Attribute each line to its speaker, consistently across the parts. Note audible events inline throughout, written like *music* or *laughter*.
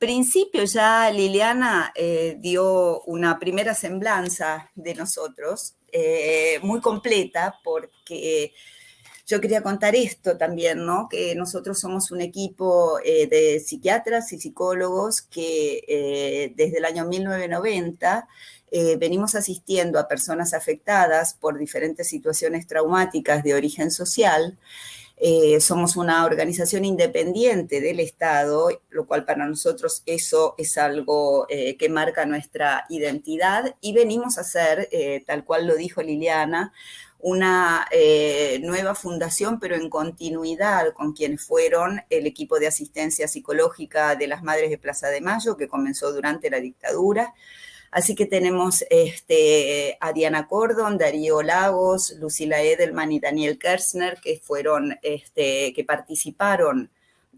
Speaker 1: principio ya Liliana eh, dio una primera semblanza de nosotros, eh, muy completa, porque yo quería contar esto también, ¿no? Que nosotros somos un equipo eh, de psiquiatras y psicólogos que desde el año 1990 venimos asistiendo a personas afectadas por diferentes situaciones traumáticas de origen social eh, somos una organización independiente del Estado, lo cual para nosotros eso es algo eh, que marca nuestra identidad y venimos a hacer, eh, tal cual lo dijo Liliana, una nueva fundación, pero en continuidad con quienes fueron el equipo de asistencia psicológica de las Madres de Plaza de Mayo, que comenzó durante la dictadura, Así que tenemos este, a Diana Cordon, Darío Lagos, Lucila Edelman y Daniel Kersner, que fueron, este, que participaron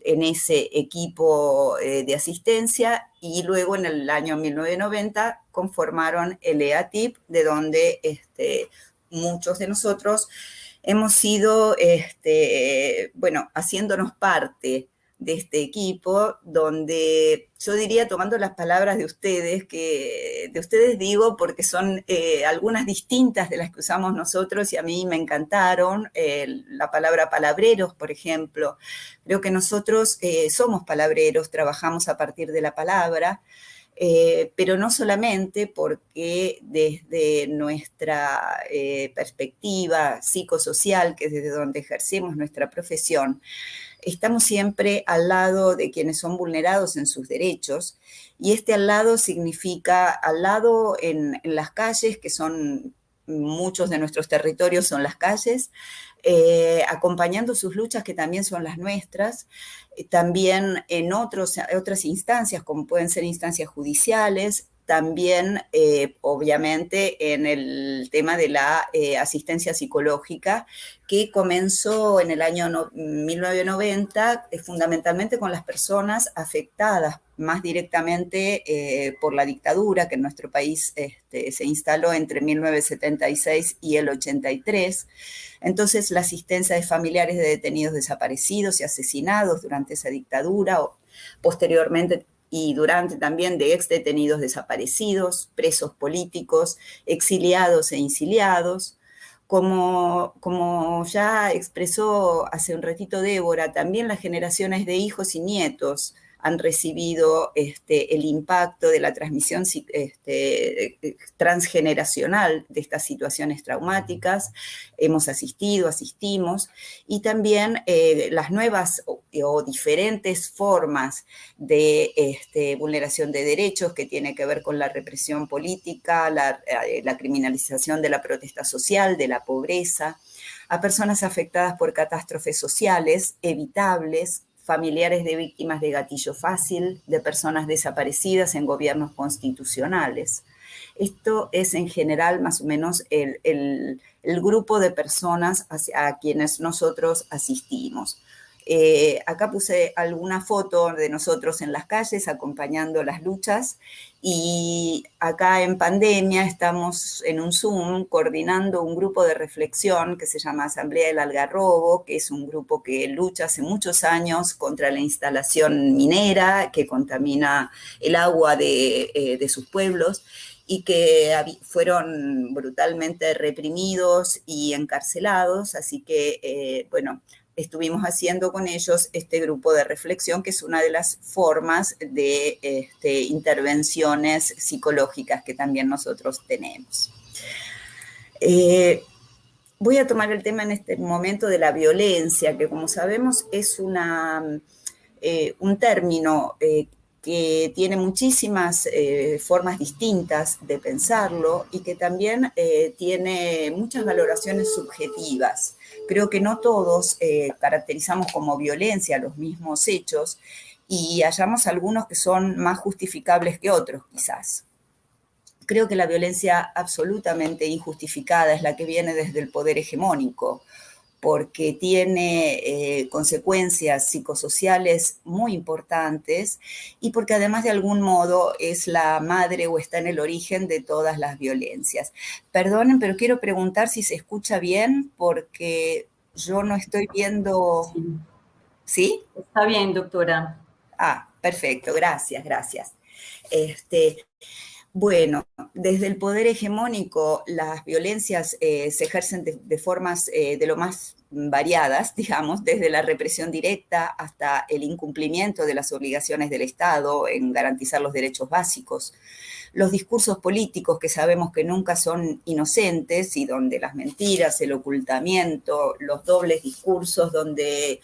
Speaker 1: en ese equipo eh, de asistencia. Y luego en el año 1990 conformaron el EATIP, de donde este, muchos de nosotros hemos sido, este, bueno, haciéndonos parte de este equipo, donde yo diría, tomando las palabras de ustedes, que de ustedes digo porque son eh, algunas distintas de las que usamos nosotros y a mí me encantaron, la palabra palabreros, por ejemplo. Creo que nosotros eh, somos palabreros, trabajamos a partir de la palabra, pero no solamente porque desde nuestra perspectiva psicosocial, que es desde donde ejercemos nuestra profesión, estamos siempre al lado de quienes son vulnerados en sus derechos y este al lado significa al lado en, las calles, que son muchos de nuestros territorios son las calles, eh, acompañando sus luchas que también son las nuestras, eh, también en otros, otras instancias como pueden ser instancias judiciales, también, eh, obviamente, en el tema de la asistencia psicológica, que comenzó en el año 1990 eh, fundamentalmente con las personas afectadas más directamente por la dictadura que en nuestro país este, se instaló entre 1976 y el 83. Entonces, la asistencia de familiares de detenidos desaparecidos y asesinados durante esa dictadura, o posteriormente y durante también de ex detenidos desaparecidos, presos políticos, exiliados e insiliados. Como, como ya expresó hace un ratito Débora, también las generaciones de hijos y nietos han recibido este, el impacto de la transmisión este, transgeneracional de estas situaciones traumáticas. Hemos asistido, asistimos, y también eh, las nuevas o, diferentes formas de este, vulneración de derechos que tiene que ver con la represión política, eh, la criminalización de la protesta social, de la pobreza, a personas afectadas por catástrofes sociales evitables, familiares de víctimas de gatillo fácil, de personas desaparecidas en gobiernos constitucionales. Esto es en general más o menos el, grupo de personas a quienes nosotros asistimos. Eh, acá puse alguna foto de nosotros en las calles acompañando las luchas y acá en pandemia estamos en un Zoom coordinando un grupo de reflexión que se llama Asamblea del Algarrobo, que es un grupo que lucha hace muchos años contra la instalación minera que contamina el agua de, eh, sus pueblos y que fueron brutalmente reprimidos y encarcelados, así que, eh, bueno, estuvimos haciendo con ellos este grupo de reflexión, que es una de las formas de este, intervenciones psicológicas que también nosotros tenemos. Eh, voy a tomar el tema en este momento de la violencia, que como sabemos es una, eh, un término eh, que tiene muchísimas formas distintas de pensarlo y que también tiene muchas valoraciones subjetivas. Creo que no todos eh, caracterizamos como violencia los mismos hechos y hallamos algunos que son más justificables que otros, quizás. Creo que la violencia absolutamente injustificada es la que viene desde el poder hegemónico, porque tiene eh, consecuencias psicosociales muy importantes y porque además de algún modo es la madre o está en el origen de todas las violencias. Perdonen, pero quiero preguntar si se escucha bien porque yo no estoy viendo... ¿Sí?
Speaker 2: Está bien, doctora.
Speaker 1: Ah, perfecto, gracias, gracias. Este, bueno, desde el poder hegemónico las violencias eh, se ejercen de, formas eh, de lo más variadas, *laughs* digamos, desde la represión directa hasta el incumplimiento de las obligaciones del Estado en garantizar los derechos básicos. Los discursos políticos que sabemos que nunca son inocentes y donde las mentiras, el ocultamiento, los dobles discursos, donde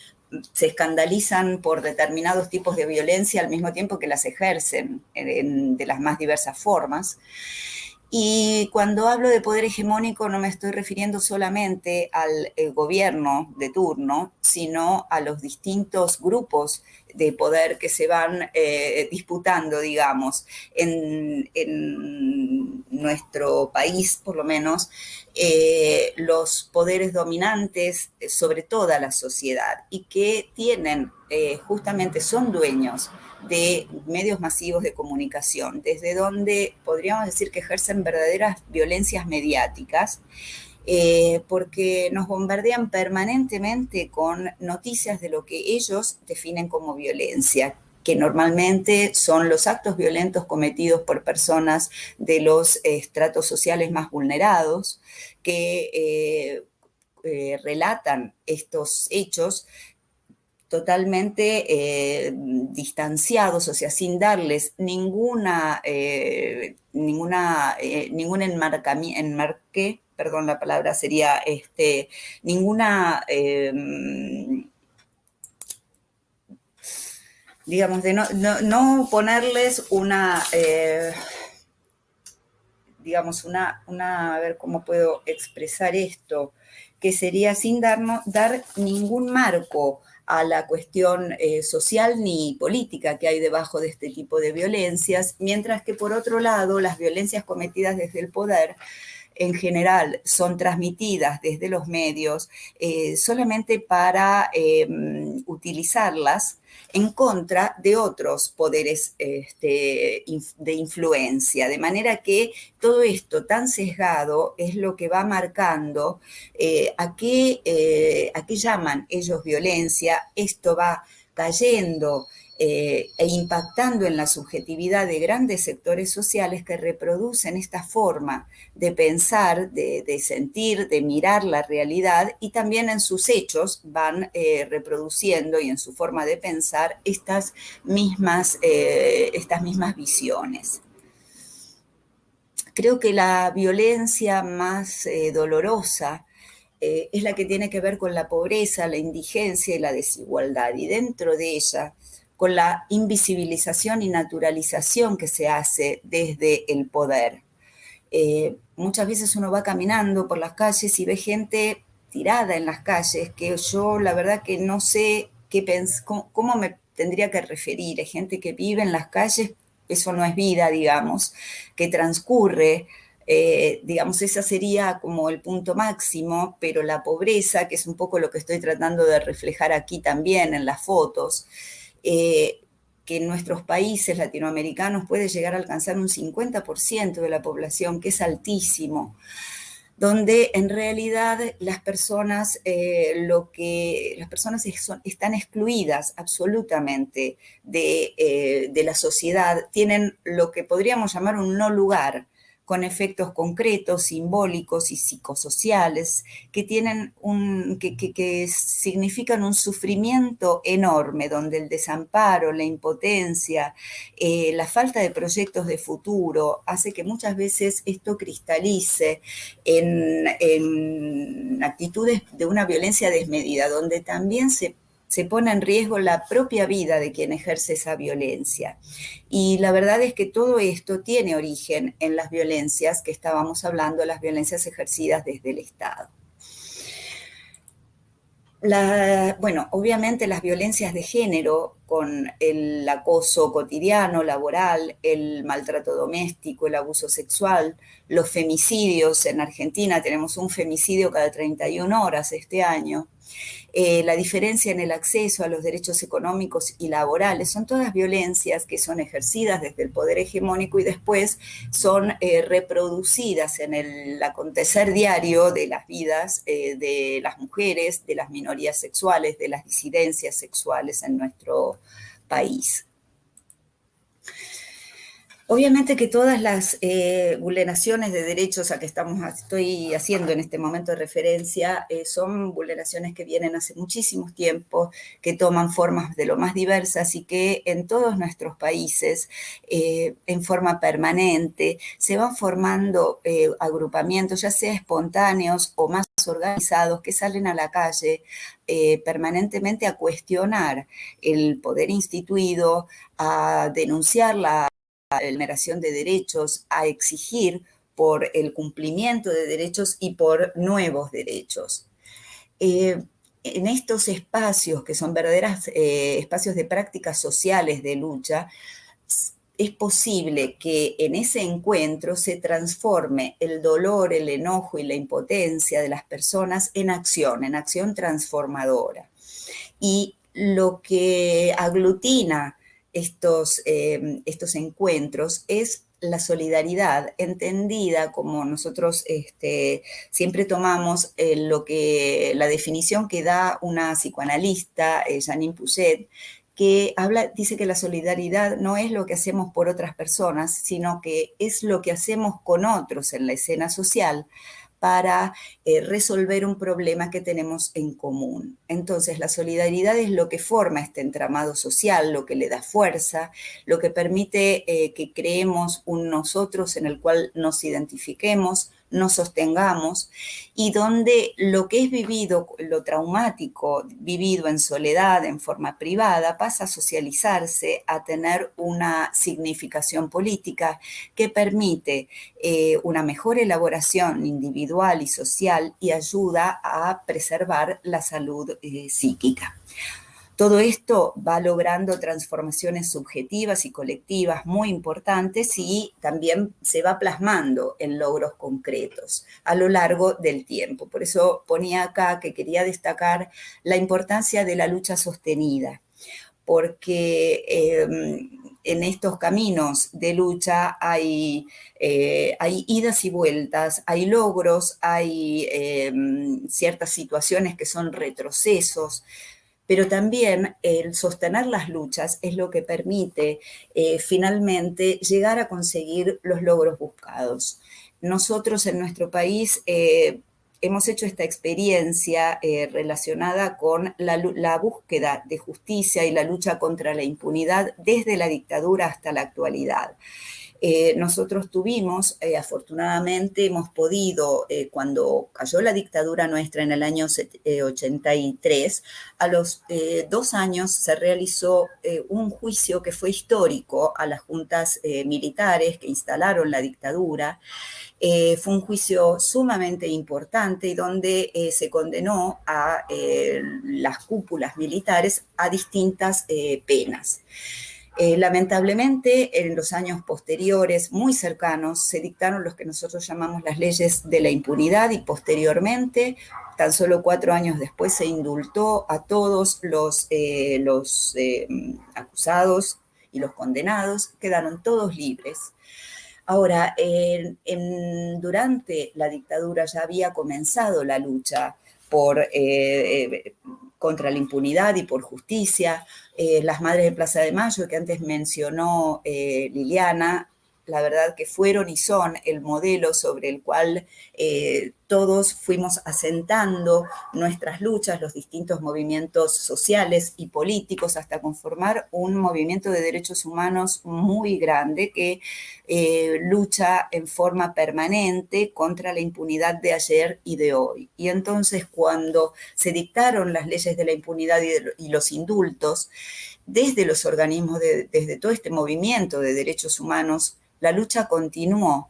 Speaker 1: se escandalizan por determinados tipos de violencia al mismo tiempo que las ejercen de las más diversas formas. Y cuando hablo de poder hegemónico no me estoy refiriendo solamente al eh, gobierno de turno, sino a los distintos grupos de poder que se van eh, disputando, digamos, en, nuestro país, por lo menos, eh, los poderes dominantes sobre toda la sociedad y que tienen, justamente son dueños de medios masivos de comunicación, desde donde podríamos decir que ejercen verdaderas violencias mediáticas, eh, porque nos bombardean permanentemente con noticias de lo que ellos definen como violencia, que normalmente son los actos violentos cometidos por personas de los estratos sociales más vulnerados, que eh, eh, relatan estos hechos totalmente distanciados, o sea, sin darles ninguna, ninguna, ningún enmarque, perdón, la palabra sería, este, ninguna, digamos, de no, ponerles una, digamos, una, una, a ver cómo puedo expresar esto, que sería sin darnos, dar ningún marco a la cuestión eh, social ni política que hay debajo de este tipo de violencias, mientras que por otro lado las violencias cometidas desde el poder en general son transmitidas desde los medios eh, solamente para em, utilizarlas en contra de otros poderes este, de influencia. De manera que todo esto tan sesgado es lo que va marcando eh, a, qué, eh, a qué llaman ellos violencia, esto va cayendo eh, e impactando en la subjetividad de grandes sectores sociales que reproducen esta forma de pensar, de, sentir, de mirar la realidad y también en sus hechos van eh, reproduciendo y en su forma de pensar estas mismas, eh, estas mismas visiones. Creo que la violencia más dolorosa es la que tiene que ver con la pobreza, la indigencia y la desigualdad. Y dentro de ella con la invisibilización y naturalización que se hace desde el poder. Eh, muchas veces uno va caminando por las calles y ve gente tirada en las calles, que yo la verdad que no sé qué cómo, me tendría que referir. Gente que vive en las calles, eso no es vida, digamos, que transcurre, eh, digamos, esa sería como el punto máximo, pero la pobreza, que es un poco lo que estoy tratando de reflejar aquí también en las fotos, eh, que en nuestros países latinoamericanos puede llegar a alcanzar un 50% de la población, que es altísimo, donde en realidad las personas, eh, lo que, las personas están excluidas absolutamente eh, de la sociedad, tienen lo que podríamos llamar un no lugar, con efectos concretos, simbólicos y psicosociales que, tienen un, que, significan un sufrimiento enorme, donde el desamparo, la impotencia, eh, la falta de proyectos de futuro hace que muchas veces esto cristalice en, en actitudes de una violencia desmedida, donde también se se pone en riesgo la propia vida de quien ejerce esa violencia. Y la verdad es que todo esto tiene origen en las violencias que estábamos hablando, las violencias ejercidas desde el Estado. bueno, obviamente las violencias de género con el acoso cotidiano, laboral, el maltrato doméstico, el abuso sexual, los femicidios. En Argentina tenemos un femicidio cada 31 horas este año. Eh, la diferencia en el acceso a los derechos económicos y laborales, son todas violencias que son ejercidas desde el poder hegemónico y después son eh, reproducidas en el acontecer diario de las vidas eh, de las mujeres, de las minorías sexuales, de las disidencias sexuales en nuestro país. Obviamente que todas las eh, vulneraciones de derechos a que estamos, estoy haciendo en este momento de referencia eh, son vulneraciones que vienen hace muchísimos tiempos, que toman formas de lo más diversas y que en todos nuestros países, eh, en forma permanente, se van formando agrupamientos, ya sea espontáneos o más organizados, que salen a la calle permanentemente a cuestionar el poder instituido, a denunciar la vulneración de derechos, a exigir por el cumplimiento de derechos y por nuevos derechos. Eh, en estos espacios, que son verdaderos eh, espacios de prácticas sociales de lucha, es posible que en ese encuentro se transforme el dolor, el enojo y la impotencia de las personas en acción, en acción transformadora. Y lo que aglutina estos, eh, estos encuentros es la solidaridad, entendida como nosotros este, siempre tomamos eh, lo que, la definición que da una psicoanalista, eh, Janine Pouchet, que habla, dice que la solidaridad no es lo que hacemos por otras personas, sino que es lo que hacemos con otros en la escena social para eh, resolver un problema que tenemos en común. Entonces, la solidaridad es lo que forma este entramado social, lo que le da fuerza, lo que permite eh, que creemos un nosotros en el cual nos identifiquemos, nos sostengamos y donde lo que es vivido, lo traumático vivido en soledad, en forma privada, pasa a socializarse, a tener una significación política que permite eh, una mejor elaboración individual y social y ayuda a preservar la salud eh, psíquica. Todo esto va logrando transformaciones subjetivas y colectivas muy importantes y también se va plasmando en logros concretos a lo largo del tiempo. Por eso ponía acá que quería destacar la importancia de la lucha sostenida, porque em, en estos caminos de lucha hay, eh, hay idas y vueltas, hay logros, hay em, ciertas situaciones que son retrocesos, pero también el sostener las luchas es lo que permite eh, finalmente llegar a conseguir los logros buscados. Nosotros en nuestro país eh, hemos hecho esta experiencia eh, relacionada con la, la, búsqueda de justicia y la lucha contra la impunidad desde la dictadura hasta la actualidad. Eh, nosotros tuvimos, eh, afortunadamente hemos podido, eh, cuando cayó la dictadura nuestra en el año 83, a los dos años se realizó un juicio que fue histórico a las juntas militares que instalaron la dictadura. fue un juicio sumamente importante y donde se condenó a las cúpulas militares a distintas penas. Eh, lamentablemente, en los años posteriores, muy cercanos, se dictaron los que nosotros llamamos las leyes de la impunidad y posteriormente, tan solo cuatro años después, se indultó a todos los, eh, los eh, acusados y los condenados, quedaron todos libres. Ahora, durante la dictadura ya había comenzado la lucha por, contra la impunidad y por justicia, eh, las Madres de Plaza de Mayo, que antes mencionó eh, Liliana, la verdad que fueron y son el modelo sobre el cual eh, todos fuimos asentando nuestras luchas, los distintos movimientos sociales y políticos, hasta conformar un movimiento de derechos humanos muy grande que eh, lucha en forma permanente contra la impunidad de ayer y de hoy. Y entonces cuando se dictaron las leyes de la impunidad y, los indultos, desde los organismos, desde todo este movimiento de derechos humanos, la lucha continuó.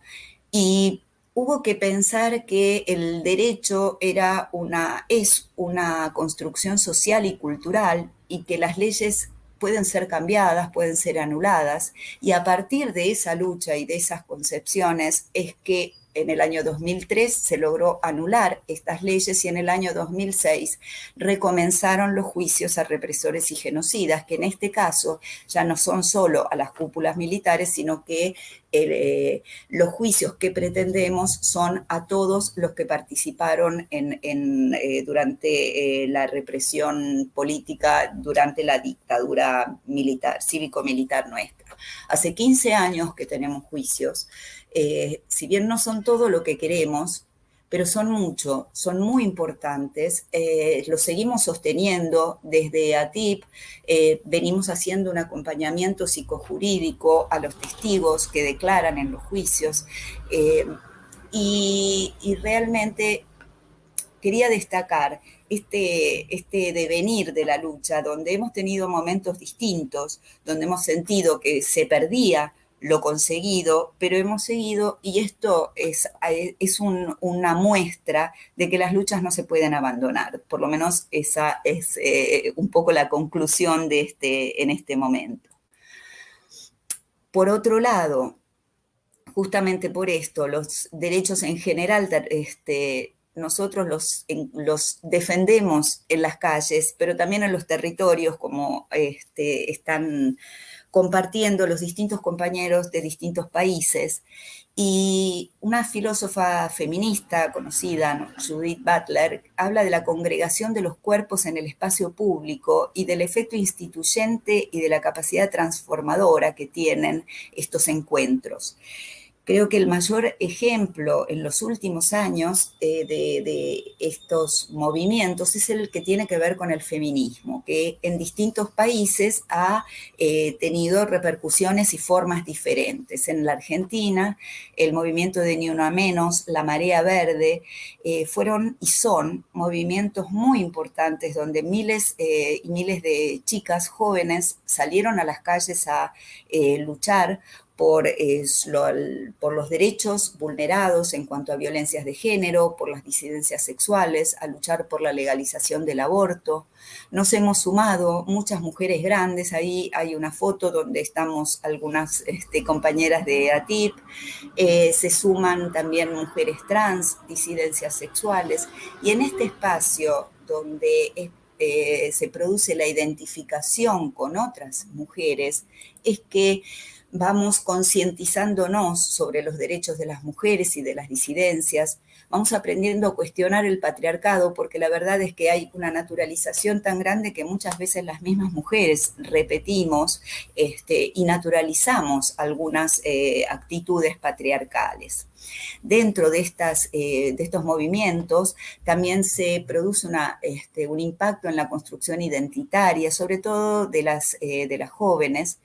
Speaker 1: Y hubo que pensar que el derecho era una, es una construcción social y cultural y que las leyes pueden ser cambiadas, pueden ser anuladas, y a partir de esa lucha y de esas concepciones es que en el año 2003 se logró anular estas leyes y en el año 2006 recomenzaron los juicios a represores y genocidas, que en este caso ya no son solo a las cúpulas militares, sino que eh, los juicios que pretendemos son a todos los que participaron eh, durante eh, la represión política, durante la dictadura militar, cívico-militar nuestra. Hace 15 años que tenemos juicios. Si bien no son todo lo que queremos, pero son mucho, son muy importantes, eh, lo seguimos sosteniendo desde ATIP, eh, venimos haciendo un acompañamiento psicojurídico a los testigos que declaran en los juicios eh, y, realmente quería destacar este, este devenir de la lucha, donde hemos tenido momentos distintos, donde hemos sentido que se perdía lo conseguido, pero hemos seguido y esto es, es una muestra de que las luchas no se pueden abandonar. Por lo menos esa es eh, un poco la conclusión de este, en este momento. Por otro lado, justamente por esto, los derechos en general, este, nosotros los, defendemos en las calles, pero también en los territorios, como este, están compartiendo los distintos compañeros de distintos países. Y una filósofa feminista conocida, Judith Butler, habla de la congregación de los cuerpos en el espacio público y del efecto instituyente y de la capacidad transformadora que tienen estos encuentros. Creo que el mayor ejemplo en los últimos años eh, de, estos movimientos es el que tiene que ver con el feminismo, que en distintos países ha eh, tenido repercusiones y formas diferentes. En la Argentina, el movimiento de Ni Una Menos, la Marea Verde, eh, fueron y son movimientos muy importantes donde miles y miles de chicas jóvenes salieron a las calles a luchar por, los derechos vulnerados en cuanto a violencias de género, por las disidencias sexuales, a luchar por la legalización del aborto. Nos hemos sumado muchas mujeres grandes, ahí hay una foto donde estamos algunas este, compañeras de ATIP, eh, se suman también mujeres trans, disidencias sexuales, y en este espacio donde eh, se produce la identificación con otras mujeres, es que vamos concientizándonos sobre los derechos de las mujeres y de las disidencias, vamos aprendiendo a cuestionar el patriarcado, porque la verdad es que hay una naturalización tan grande que muchas veces las mismas mujeres repetimos este, y naturalizamos algunas eh, actitudes patriarcales. Dentro de, estas, eh, de estos movimientos también se produce una, este, un impacto en la construcción identitaria, sobre todo de las, eh, de las jóvenes,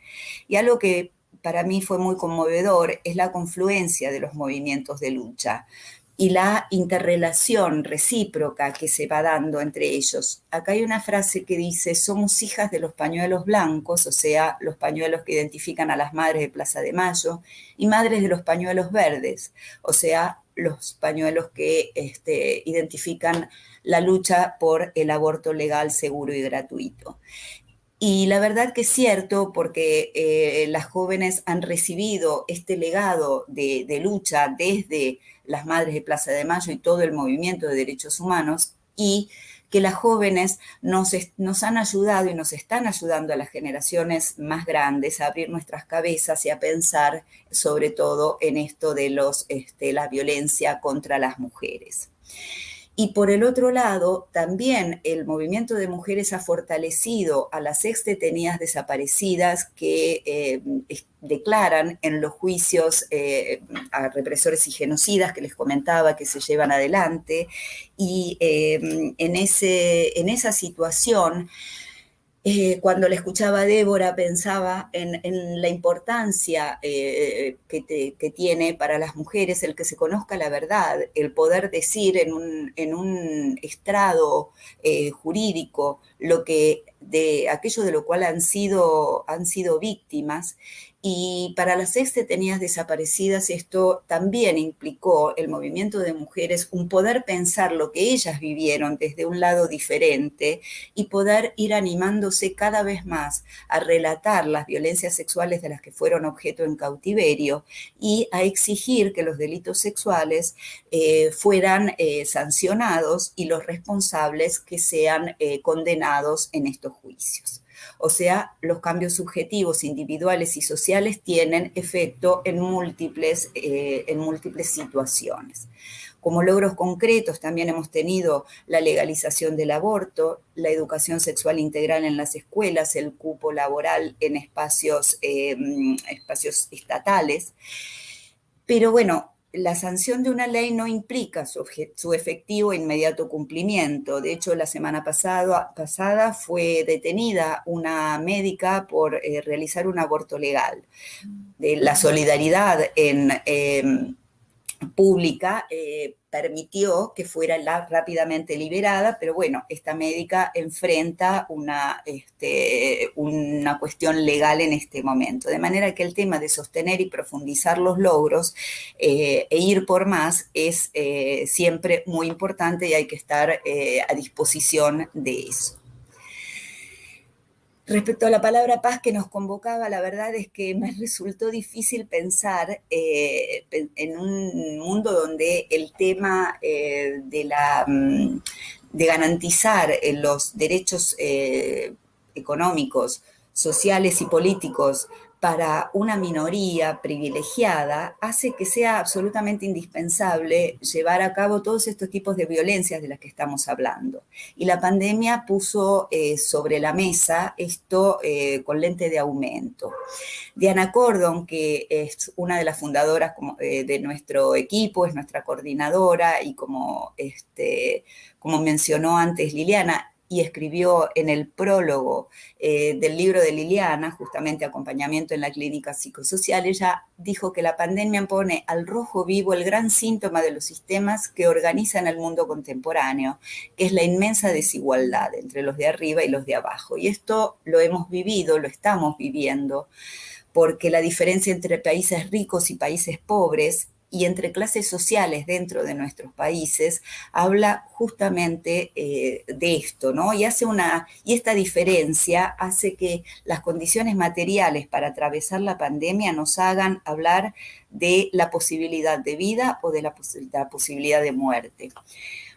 Speaker 1: y algo que para mí fue muy conmovedor es la confluencia de los movimientos de lucha y la interrelación recíproca que se va dando entre ellos. Acá hay una frase que dice, somos hijas de los pañuelos blancos, o sea, los pañuelos que identifican a las madres de Plaza de Mayo, y madres de los pañuelos verdes, o sea, los pañuelos que este, identifican la lucha por el aborto legal, seguro y gratuito. Y la verdad que es cierto porque eh, las jóvenes han recibido este legado de, lucha desde las Madres de Plaza de Mayo y todo el movimiento de derechos humanos y que las jóvenes nos, han ayudado y nos están ayudando a las generaciones más grandes a abrir nuestras cabezas y a pensar sobre todo en esto de los, este, la violencia contra las mujeres. Y por el otro lado, también el movimiento de mujeres ha fortalecido a las ex detenidas desaparecidas que eh, declaran en los juicios eh, a represores y genocidas que les comentaba que se llevan adelante. Y eh, en, ese, en esa situación eh, cuando le escuchaba a Débora pensaba en, la importancia eh, que, tiene para las mujeres el que se conozca la verdad, el poder decir en un, estrado eh, jurídico lo que de aquello de lo cual han sido, han sido víctimas Y para las ex detenidas desaparecidas esto también implicó el movimiento de mujeres, un poder pensar lo que ellas vivieron desde un lado diferente y poder ir animándose cada vez más a relatar las violencias sexuales de las que fueron objeto en cautiverio y a exigir que los delitos sexuales eh, fueran eh, sancionados y los responsables que sean eh, condenados en estos juicios. O sea, los cambios subjetivos, individuales y sociales tienen efecto en múltiples, eh, en múltiples situaciones. Como logros concretos también hemos tenido la legalización del aborto, la educación sexual integral en las escuelas, el cupo laboral en espacios, eh, espacios estatales. Pero bueno, la sanción de una ley no implica su, efectivo e inmediato cumplimiento. De hecho, la semana pasada fue detenida una médica por eh, realizar un aborto legal. La solidaridad en... Em, pública eh, permitió que fuera rápidamente liberada, pero bueno, esta médica enfrenta una, este, una cuestión legal en este momento. De manera que el tema de sostener y profundizar los logros eh, e ir por más es eh, siempre muy importante y hay que estar a disposición de eso. Respecto a la palabra paz que nos convocaba, la verdad es que me resultó difícil pensar eh, en un mundo donde el tema eh, de, la, mm, de garantizar eh, los derechos económicos, sociales y políticos para una minoría privilegiada hace que sea absolutamente indispensable llevar a cabo todos estos tipos de violencias de las que estamos hablando. Y la pandemia puso eh, sobre la mesa esto eh, con lente de aumento. Diana Cordon, que es una de las fundadoras eh, de nuestro equipo, es nuestra coordinadora y como, este, como mencionó antes Liliana, y escribió en el prólogo eh, del libro de Liliana, justamente acompañamiento en la clínica psicosocial, ella dijo que la pandemia pone al rojo vivo el gran síntoma de los sistemas que organizan el mundo contemporáneo, que es la inmensa desigualdad entre los de arriba y los de abajo. Y esto lo hemos vivido, lo estamos viviendo, porque la diferencia entre países ricos y países pobres y entre clases sociales dentro de nuestros países habla justamente eh, de esto, ¿no? Y hace una, y esta diferencia hace que las condiciones materiales para atravesar la pandemia nos hagan hablar de la posibilidad de vida o de la, la posibilidad de muerte.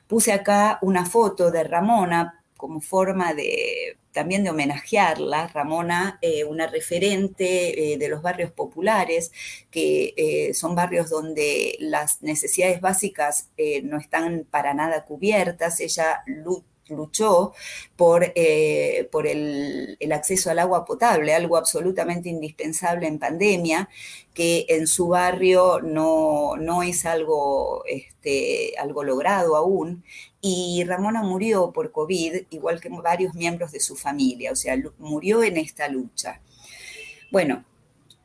Speaker 1: Puse acá una foto de Ramona como forma de también de homenajearla, Ramona, eh, una referente eh, de los barrios populares, que eh, son barrios donde las necesidades básicas no están para nada cubiertas. Ella luchó por, por el, el, acceso al agua potable, algo absolutamente indispensable en pandemia, que en su barrio no, no es algo, este, algo logrado aún, y Ramona murió por COVID, igual que varios miembros de su familia, o sea, murió en esta lucha. Bueno,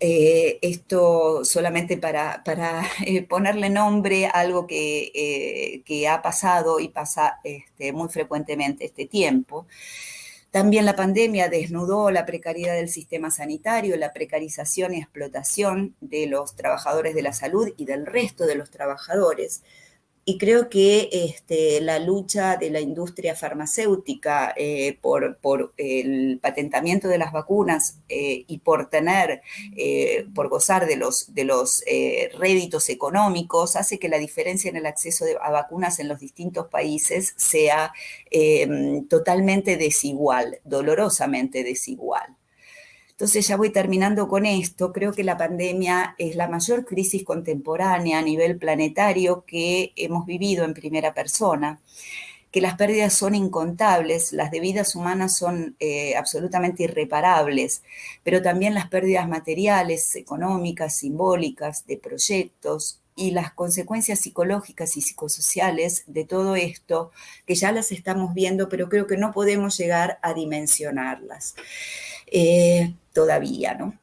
Speaker 1: eh, esto solamente para, para *laughs* eh, ponerle nombre a algo que, eh, que, ha pasado y pasa este, muy frecuentemente este tiempo. También la pandemia desnudó la precariedad del sistema sanitario, la precarización y explotación de los trabajadores de la salud y del resto de los trabajadores, y creo que este, la lucha de la industria farmacéutica eh, por, el patentamiento de las vacunas eh, y por tener, eh, por gozar de los, de los réditos económicos, hace que la diferencia en el acceso a vacunas en los distintos países sea totalmente desigual, dolorosamente desigual. Entonces ya voy terminando con esto. Creo que la pandemia es la mayor crisis contemporánea a nivel planetario que hemos vivido en primera persona que las pérdidas son incontables, las de vidas humanas son eh, absolutamente irreparables, pero también las pérdidas materiales, económicas, simbólicas, de proyectos y las consecuencias psicológicas y psicosociales de todo esto, que ya las estamos viendo, pero creo que no podemos llegar a dimensionarlas. Eh, todavía, ¿no?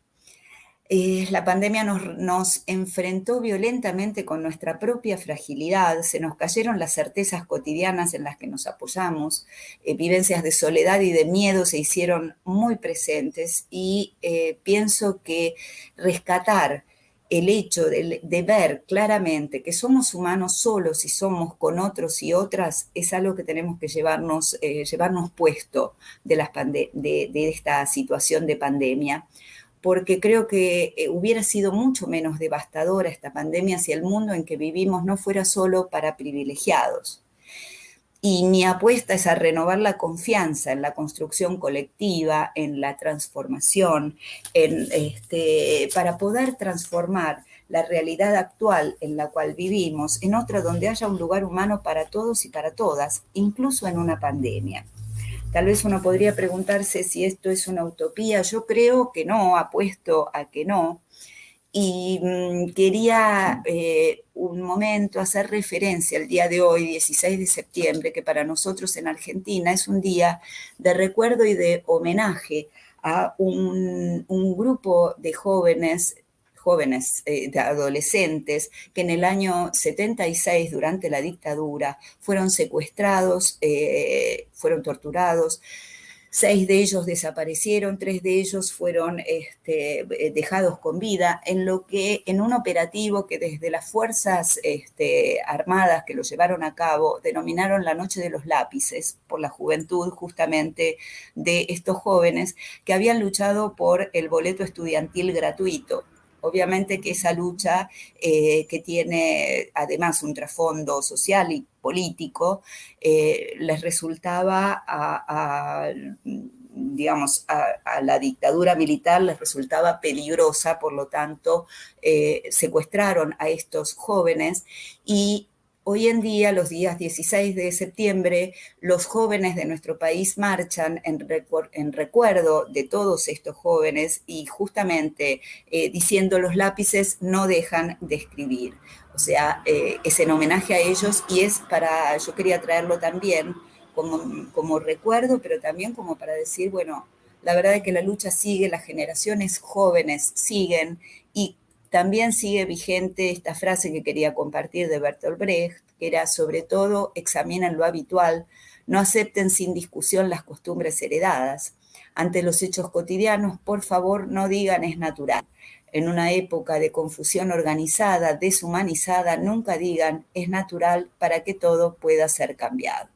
Speaker 1: Eh, la pandemia nos, enfrentó violentamente con nuestra propia fragilidad, se nos cayeron las certezas cotidianas en las que nos apoyamos, eh, vivencias de soledad y de miedo se hicieron muy presentes y eh, pienso que rescatar el hecho de, ver claramente que somos humanos solos y somos con otros y otras es algo que tenemos que llevarnos, llevarnos puesto de, las de esta situación de pandemia porque creo que eh, hubiera sido mucho menos devastadora esta pandemia si el mundo en que vivimos no fuera solo para privilegiados. Y mi apuesta es a renovar la confianza en la construcción colectiva, en la transformación, en, este, para poder transformar la realidad actual en la cual vivimos en otra donde haya un lugar humano para todos y para todas, incluso en una pandemia. Tal vez uno podría preguntarse si esto es una utopía. Yo creo que no, apuesto a que no. Y mm, quería eh, un momento hacer referencia al día de hoy, 16 de septiembre, que para nosotros en Argentina es un día de recuerdo y de homenaje a un, grupo de jóvenes jóvenes, eh, adolescentes, que en el año 76, durante la dictadura, fueron secuestrados, eh, fueron torturados, seis de ellos desaparecieron, tres de ellos fueron este, eh, dejados con vida, en lo que en un operativo que desde las fuerzas este, armadas que lo llevaron a cabo denominaron la Noche de los Lápices, por la juventud justamente de estos jóvenes que habían luchado por el boleto estudiantil gratuito Obviamente que esa lucha eh, que tiene además un trasfondo social y político, eh, les resultaba a, digamos, a, la dictadura militar les resultaba peligrosa, por lo tanto, eh, secuestraron a estos jóvenes y Hoy en día, los días 16 de septiembre, los jóvenes de nuestro país marchan en, recuerdo de todos estos jóvenes y justamente eh, diciendo los lápices no dejan de escribir. O sea, eh, es en homenaje a ellos y es para, yo quería traerlo también como, como recuerdo, pero también como para decir, bueno, la verdad es que la lucha sigue, las generaciones jóvenes siguen y también sigue vigente esta frase que quería compartir de Bertolt Brecht, que era sobre todo examinen lo habitual, no acepten sin discusión las costumbres heredadas. Ante los hechos cotidianos, por favor, no digan es natural. En una época de confusión organizada, deshumanizada, nunca digan es natural para que todo pueda ser cambiado.